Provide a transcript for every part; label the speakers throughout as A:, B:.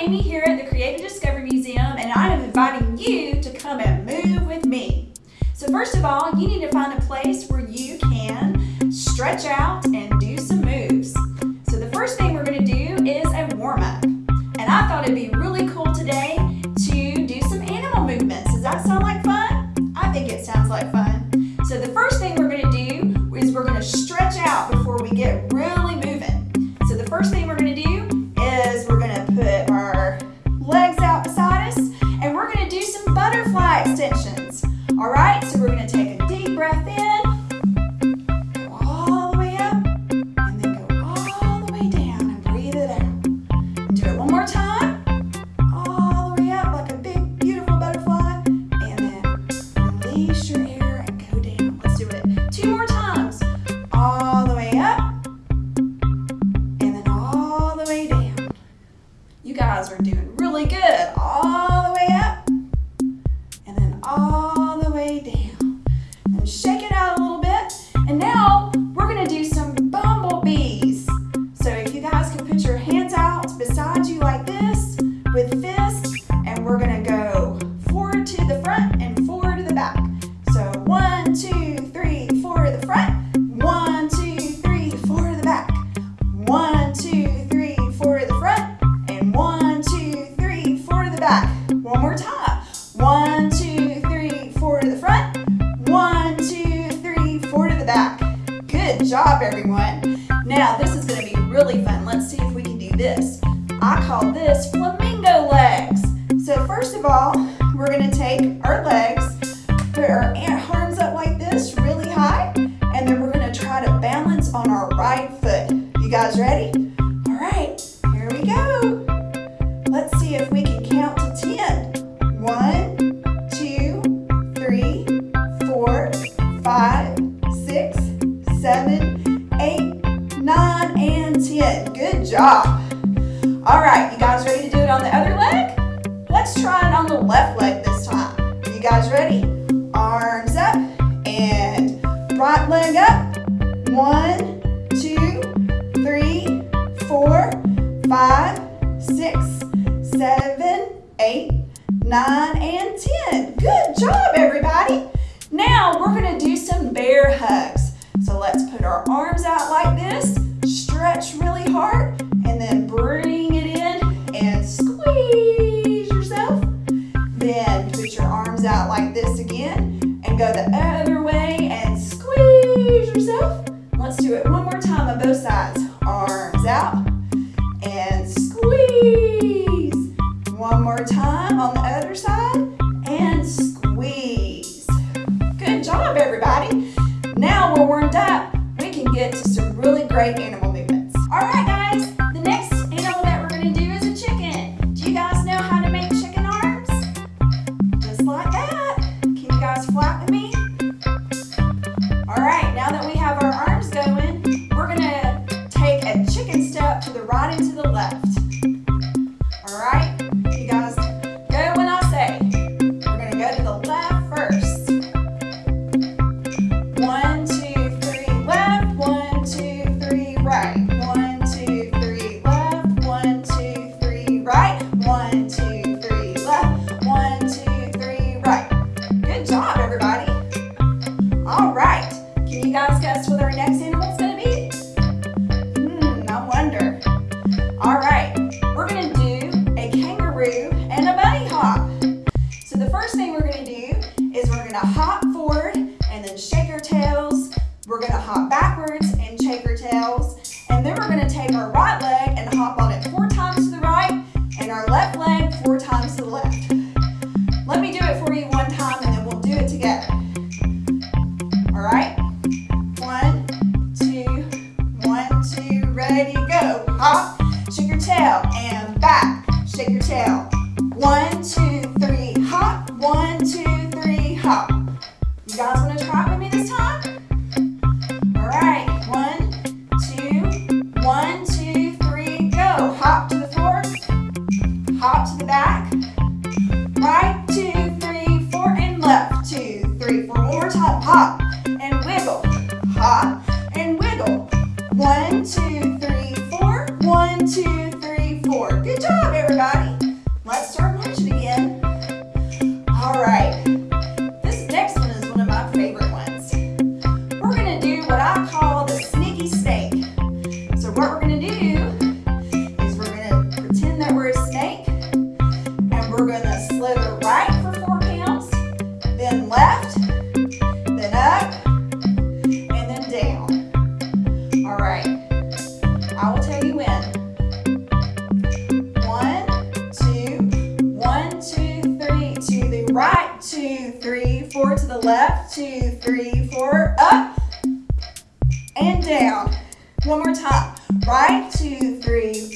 A: Amy here at the Creative Discovery Museum and I am inviting you to come and move with me. So first of all, you need to find a place where you can stretch out and job, everyone. Now, this is going to be really fun. Let's see if we can do this. I call this flamingo legs. So first of all, we're going to take our legs, put our arms up like this, really high, and then we're going to try to balance on our right foot. You guys ready? arms up, and right leg up. One, two, three, four, five, six, seven, eight, nine, and 10. Good job, everybody. Now we're gonna do some bear hugs. So let's put our arms out like this, stretch really hard, get some really great animals. ready, to go. Hop, shake your tail, and back, shake your tail. One, One, two, three,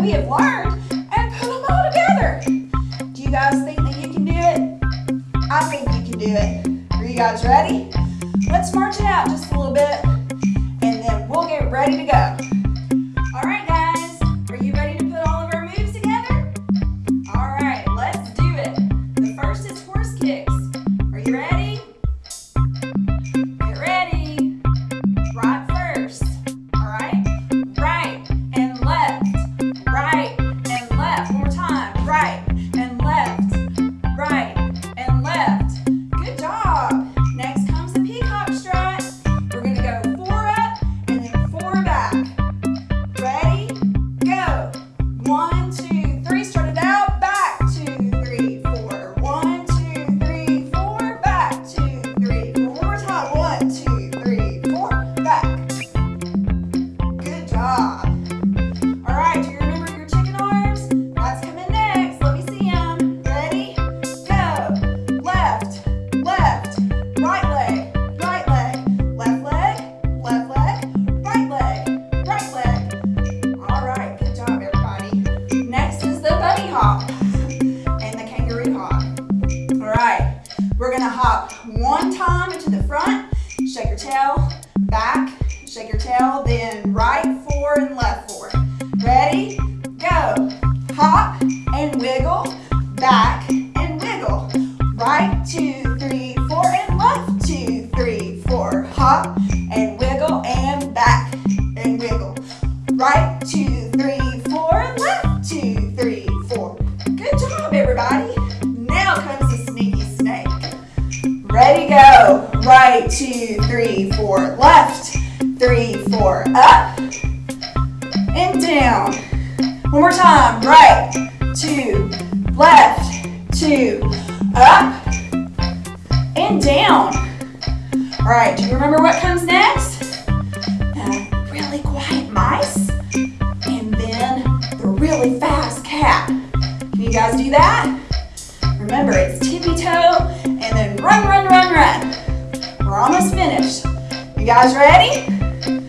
A: we have learned and put them all together. Do you guys think that you can do it? I think you can do it. Are you guys ready? Let's march it out just a little bit and then we'll get ready to go. tail, back, shake your tail, then right, two, up, and down. All right, do you remember what comes next? The really quiet mice, and then the really fast cat. Can you guys do that? Remember, it's tippy-toe, and then run, run, run, run. We're almost finished. You guys ready?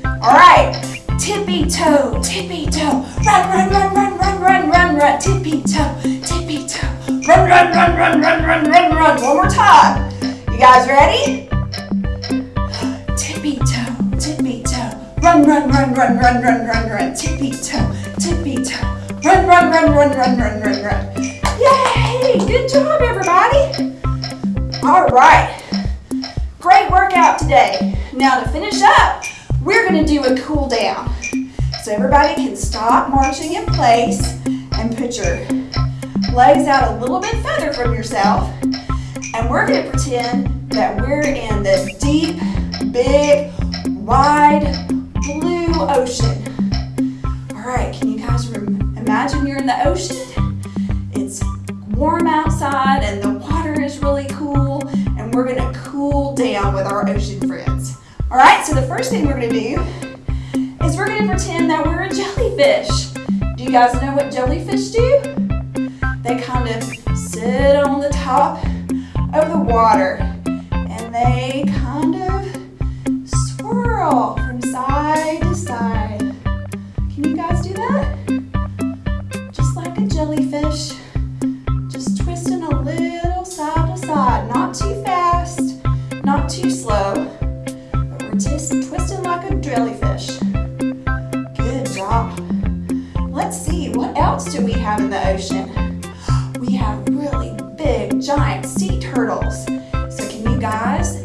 A: All right, tippy-toe, tippy-toe, run, run, run, run, run, run, run, run, tippy-toe, tippy-toe. Run, run, run, run, run, run, run, run. One more time. You guys ready? Tippy toe, tippy toe. Run, run, run, run, run, run, run, run. Tippy toe, tippy toe. Run, run, run, run, run, run, run, run. Yay! Good job, everybody. All right. Great workout today. Now to finish up, we're going to do a cool down. So everybody can stop marching in place and put your legs out a little bit further from yourself, and we're gonna pretend that we're in this deep, big, wide, blue ocean. All right, can you guys imagine you're in the ocean? It's warm outside and the water is really cool, and we're gonna cool down with our ocean friends. All right, so the first thing we're gonna do is we're gonna pretend that we're a jellyfish. Do you guys know what jellyfish do? They kind of sit on the top of the water and they kind of swirl. guys.